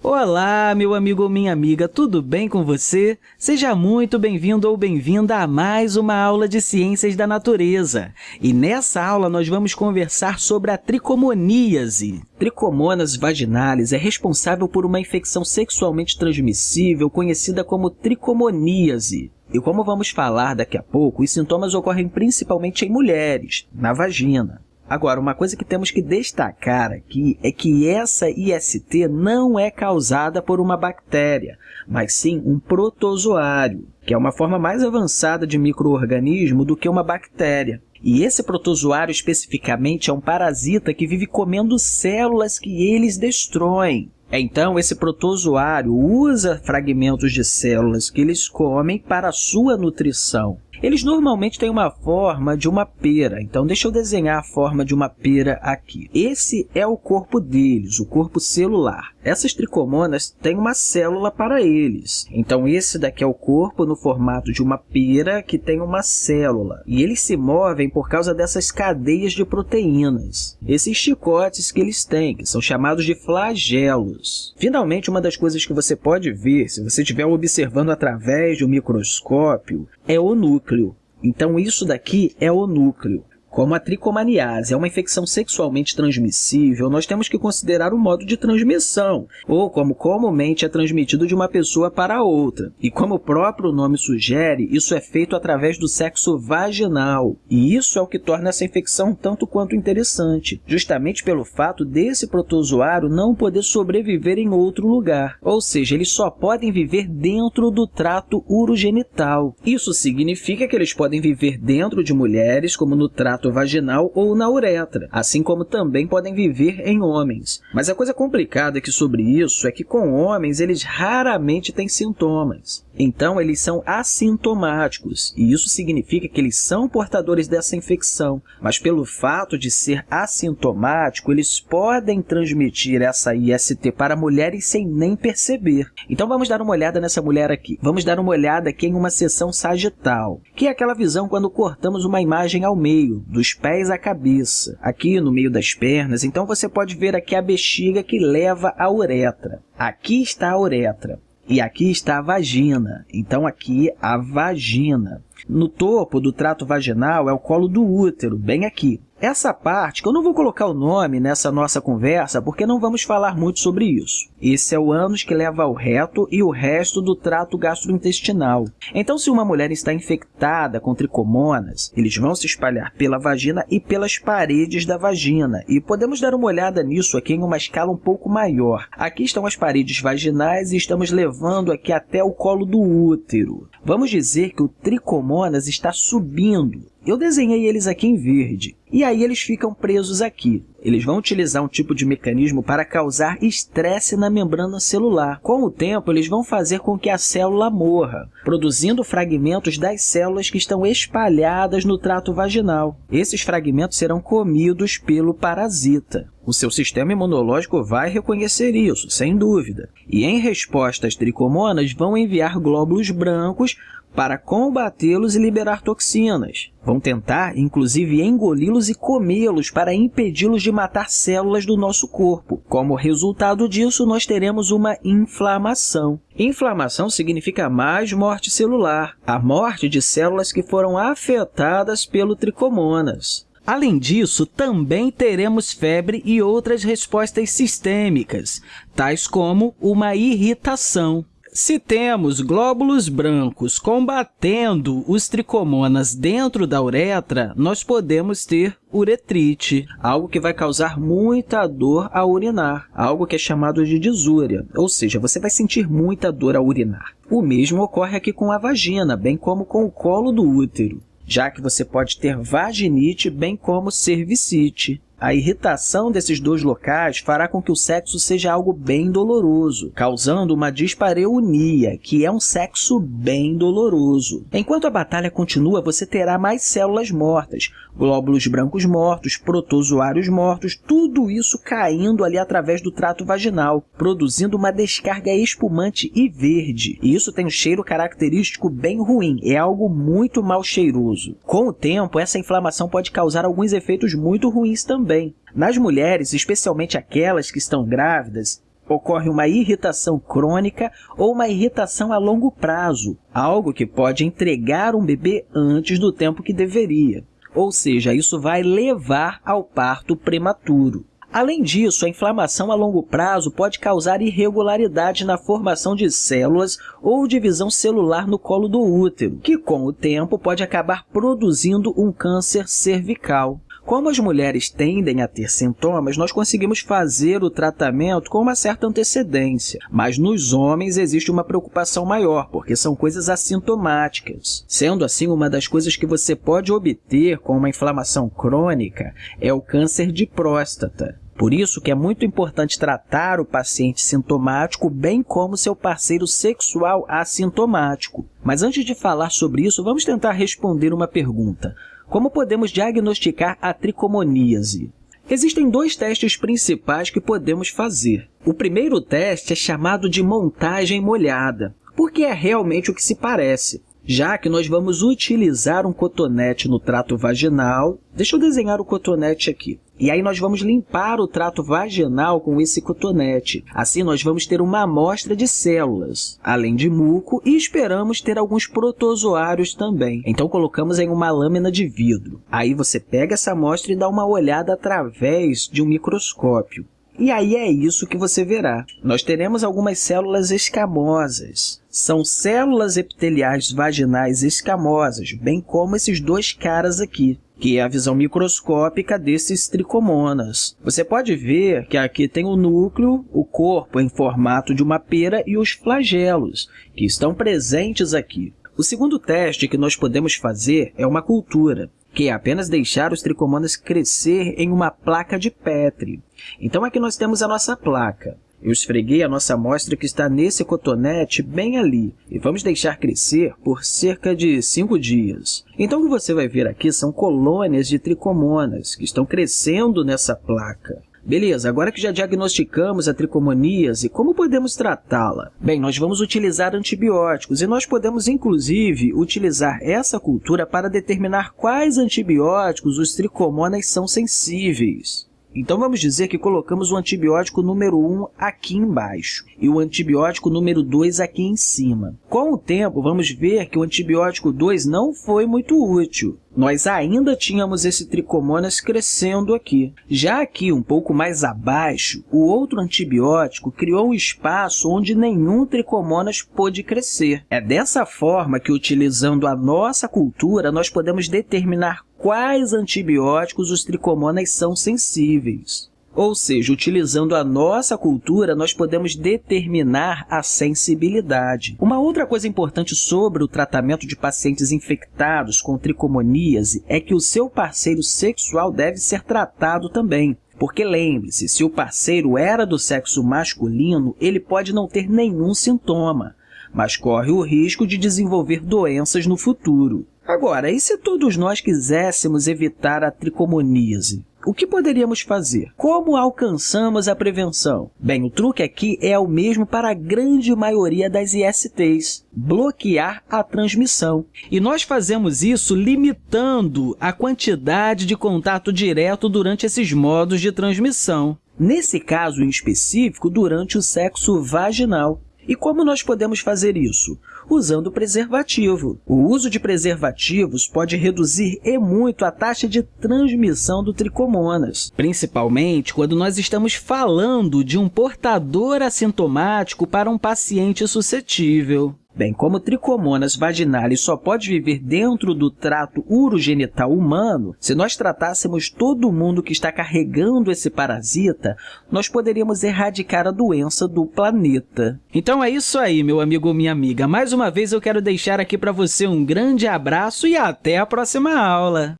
Olá, meu amigo ou minha amiga, tudo bem com você? Seja muito bem-vindo ou bem-vinda a mais uma aula de Ciências da Natureza. E nessa aula nós vamos conversar sobre a tricomoníase. Tricomonas vaginalis é responsável por uma infecção sexualmente transmissível conhecida como tricomoníase. E como vamos falar daqui a pouco, os sintomas ocorrem principalmente em mulheres, na vagina. Agora, uma coisa que temos que destacar aqui é que essa IST não é causada por uma bactéria, mas sim um protozoário, que é uma forma mais avançada de microorganismo do que uma bactéria. E esse protozoário especificamente é um parasita que vive comendo células que eles destroem. Então, esse protozoário usa fragmentos de células que eles comem para a sua nutrição. Eles normalmente têm uma forma de uma pera, então deixa eu desenhar a forma de uma pera aqui. Esse é o corpo deles, o corpo celular. Essas tricomonas têm uma célula para eles. Então, esse daqui é o corpo no formato de uma pera que tem uma célula. E eles se movem por causa dessas cadeias de proteínas. Esses chicotes que eles têm, que são chamados de flagelos. Finalmente, uma das coisas que você pode ver, se você estiver observando através de um microscópio, é o núcleo. Então, isso daqui é o núcleo. Como a tricomaniase é uma infecção sexualmente transmissível, nós temos que considerar o modo de transmissão, ou como comumente é transmitido de uma pessoa para outra. E como o próprio nome sugere, isso é feito através do sexo vaginal. E isso é o que torna essa infecção tanto quanto interessante, justamente pelo fato desse protozoário não poder sobreviver em outro lugar. Ou seja, eles só podem viver dentro do trato urogenital. Isso significa que eles podem viver dentro de mulheres, como no trato trato vaginal ou na uretra, assim como também podem viver em homens. Mas a coisa complicada aqui sobre isso é que com homens eles raramente têm sintomas. Então, eles são assintomáticos, e isso significa que eles são portadores dessa infecção, mas pelo fato de ser assintomático, eles podem transmitir essa IST para mulheres sem nem perceber. Então, vamos dar uma olhada nessa mulher aqui. Vamos dar uma olhada aqui em uma seção sagital, que é aquela visão quando cortamos uma imagem ao meio, dos pés à cabeça, aqui no meio das pernas. Então, você pode ver aqui a bexiga que leva à uretra. Aqui está a uretra. E aqui está a vagina. Então, aqui a vagina. No topo do trato vaginal é o colo do útero, bem aqui. Essa parte, que eu não vou colocar o nome nessa nossa conversa, porque não vamos falar muito sobre isso. Esse é o ânus que leva ao reto e o resto do trato gastrointestinal. Então, se uma mulher está infectada com tricomonas, eles vão se espalhar pela vagina e pelas paredes da vagina. E podemos dar uma olhada nisso aqui em uma escala um pouco maior. Aqui estão as paredes vaginais e estamos levando aqui até o colo do útero. Vamos dizer que o tricomonas está subindo eu desenhei eles aqui em verde. E aí eles ficam presos aqui. Eles vão utilizar um tipo de mecanismo para causar estresse na membrana celular. Com o tempo, eles vão fazer com que a célula morra, produzindo fragmentos das células que estão espalhadas no trato vaginal. Esses fragmentos serão comidos pelo parasita. O seu sistema imunológico vai reconhecer isso, sem dúvida. E, em resposta às tricomonas, vão enviar glóbulos brancos para combatê-los e liberar toxinas. Vão tentar, inclusive, engoli-los e comê-los para impedi-los de matar células do nosso corpo. Como resultado disso, nós teremos uma inflamação. Inflamação significa mais morte celular, a morte de células que foram afetadas pelo tricomonas. Além disso, também teremos febre e outras respostas sistêmicas, tais como uma irritação. Se temos glóbulos brancos combatendo os tricomonas dentro da uretra, nós podemos ter uretrite, algo que vai causar muita dor ao urinar, algo que é chamado de disúria, ou seja, você vai sentir muita dor ao urinar. O mesmo ocorre aqui com a vagina, bem como com o colo do útero, já que você pode ter vaginite, bem como cervicite. A irritação desses dois locais fará com que o sexo seja algo bem doloroso, causando uma dispareunia, que é um sexo bem doloroso. Enquanto a batalha continua, você terá mais células mortas, glóbulos brancos mortos, protozoários mortos, tudo isso caindo ali através do trato vaginal, produzindo uma descarga espumante e verde. E isso tem um cheiro característico bem ruim, é algo muito mal cheiroso. Com o tempo, essa inflamação pode causar alguns efeitos muito ruins também. Nas mulheres, especialmente aquelas que estão grávidas, ocorre uma irritação crônica ou uma irritação a longo prazo, algo que pode entregar um bebê antes do tempo que deveria. Ou seja, isso vai levar ao parto prematuro. Além disso, a inflamação a longo prazo pode causar irregularidade na formação de células ou divisão celular no colo do útero, que, com o tempo, pode acabar produzindo um câncer cervical. Como as mulheres tendem a ter sintomas, nós conseguimos fazer o tratamento com uma certa antecedência, mas nos homens existe uma preocupação maior, porque são coisas assintomáticas. Sendo assim, uma das coisas que você pode obter com uma inflamação crônica é o câncer de próstata. Por isso que é muito importante tratar o paciente sintomático, bem como seu parceiro sexual assintomático. Mas antes de falar sobre isso, vamos tentar responder uma pergunta. Como podemos diagnosticar a tricomoníase? Existem dois testes principais que podemos fazer. O primeiro teste é chamado de montagem molhada, porque é realmente o que se parece já que nós vamos utilizar um cotonete no trato vaginal. Deixa eu desenhar o cotonete aqui. E aí nós vamos limpar o trato vaginal com esse cotonete. Assim, nós vamos ter uma amostra de células, além de muco, e esperamos ter alguns protozoários também. Então, colocamos em uma lâmina de vidro. Aí você pega essa amostra e dá uma olhada através de um microscópio. E aí é isso que você verá. Nós teremos algumas células escamosas. São células epiteliais vaginais escamosas, bem como esses dois caras aqui, que é a visão microscópica desses tricomonas. Você pode ver que aqui tem o núcleo, o corpo em formato de uma pera e os flagelos, que estão presentes aqui. O segundo teste que nós podemos fazer é uma cultura que é apenas deixar os tricomonas crescer em uma placa de Petri. Então, aqui nós temos a nossa placa. Eu esfreguei a nossa amostra que está nesse cotonete bem ali e vamos deixar crescer por cerca de 5 dias. Então, o que você vai ver aqui são colônias de tricomonas que estão crescendo nessa placa. Beleza, agora que já diagnosticamos a tricomoníase, como podemos tratá-la? Bem, nós vamos utilizar antibióticos e nós podemos, inclusive, utilizar essa cultura para determinar quais antibióticos os tricomonas são sensíveis. Então, vamos dizer que colocamos o antibiótico número 1 aqui embaixo e o antibiótico número 2 aqui em cima. Com o tempo, vamos ver que o antibiótico 2 não foi muito útil. Nós ainda tínhamos esse tricomonas crescendo aqui. Já aqui, um pouco mais abaixo, o outro antibiótico criou um espaço onde nenhum tricomonas pôde crescer. É dessa forma que, utilizando a nossa cultura, nós podemos determinar quais antibióticos os tricomonas são sensíveis. Ou seja, utilizando a nossa cultura, nós podemos determinar a sensibilidade. Uma outra coisa importante sobre o tratamento de pacientes infectados com tricomoníase é que o seu parceiro sexual deve ser tratado também. Porque lembre-se, se o parceiro era do sexo masculino, ele pode não ter nenhum sintoma, mas corre o risco de desenvolver doenças no futuro. Agora, e se todos nós quiséssemos evitar a tricomoníase? O que poderíamos fazer? Como alcançamos a prevenção? Bem, o truque aqui é o mesmo para a grande maioria das ISTs, bloquear a transmissão. E nós fazemos isso limitando a quantidade de contato direto durante esses modos de transmissão. Nesse caso em específico, durante o sexo vaginal. E como nós podemos fazer isso? Usando preservativo. O uso de preservativos pode reduzir e muito a taxa de transmissão do tricomonas, principalmente quando nós estamos falando de um portador assintomático para um paciente suscetível. Bem, como Trichomonas vaginalis só pode viver dentro do trato urogenital humano, se nós tratássemos todo mundo que está carregando esse parasita, nós poderíamos erradicar a doença do planeta. Então é isso aí, meu amigo ou minha amiga. Mais uma vez eu quero deixar aqui para você um grande abraço e até a próxima aula!